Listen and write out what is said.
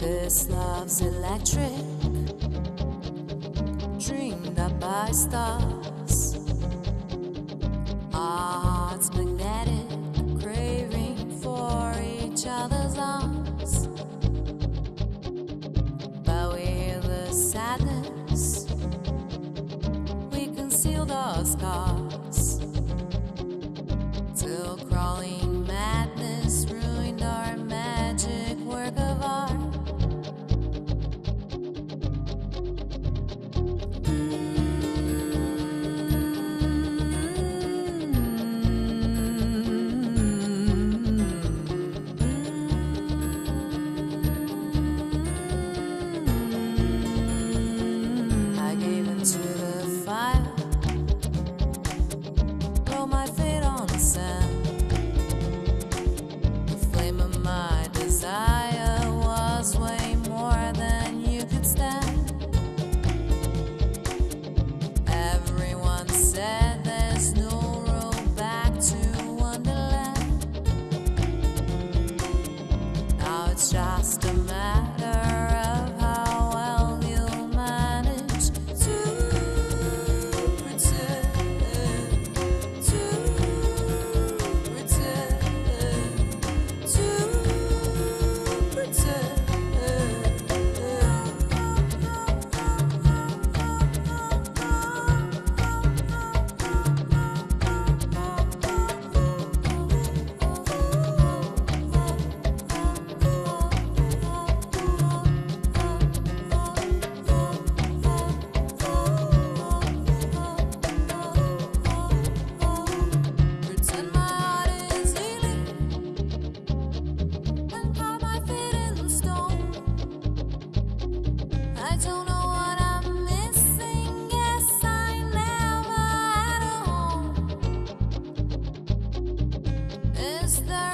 This love's electric, dreamed up by stars. Our hearts magnetic, craving for each other's arms. But hear the sadness, we conceal those scars. Just a matter just the